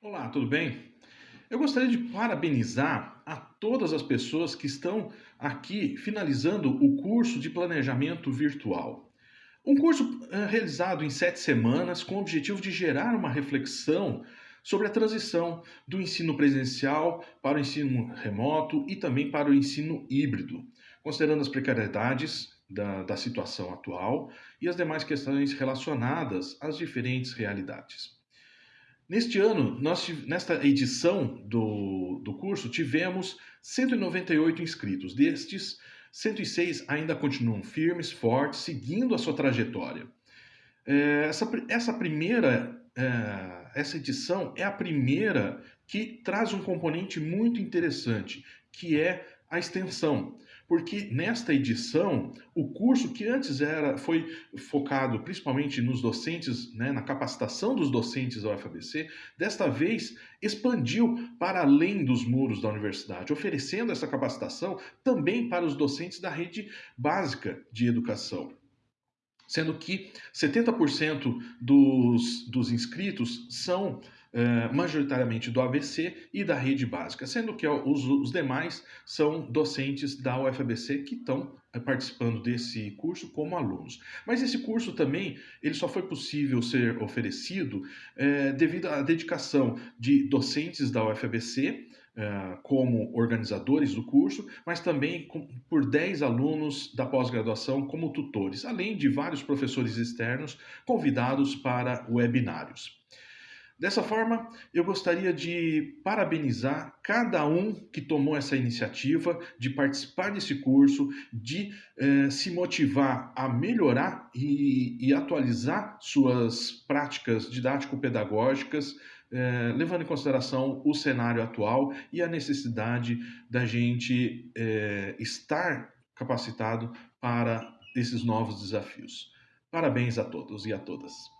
Olá, tudo bem? Eu gostaria de parabenizar a todas as pessoas que estão aqui finalizando o curso de planejamento virtual. Um curso eh, realizado em sete semanas com o objetivo de gerar uma reflexão sobre a transição do ensino presencial para o ensino remoto e também para o ensino híbrido, considerando as precariedades da, da situação atual e as demais questões relacionadas às diferentes realidades. Neste ano, nós, nesta edição do, do curso, tivemos 198 inscritos. Destes, 106 ainda continuam firmes, fortes, seguindo a sua trajetória. É, essa, essa primeira é, essa edição é a primeira que traz um componente muito interessante, que é a extensão. Porque nesta edição, o curso que antes era foi focado principalmente nos docentes, né, na capacitação dos docentes da UFABC, desta vez expandiu para além dos muros da universidade, oferecendo essa capacitação também para os docentes da rede básica de educação. Sendo que 70% dos, dos inscritos são uh, majoritariamente do ABC e da rede básica, sendo que os, os demais são docentes da UFABC que estão uh, participando desse curso como alunos. Mas esse curso também ele só foi possível ser oferecido uh, devido à dedicação de docentes da UFABC, como organizadores do curso, mas também por 10 alunos da pós-graduação como tutores, além de vários professores externos convidados para webinários. Dessa forma, eu gostaria de parabenizar cada um que tomou essa iniciativa de participar desse curso, de eh, se motivar a melhorar e, e atualizar suas práticas didático-pedagógicas, eh, levando em consideração o cenário atual e a necessidade da gente eh, estar capacitado para esses novos desafios. Parabéns a todos e a todas.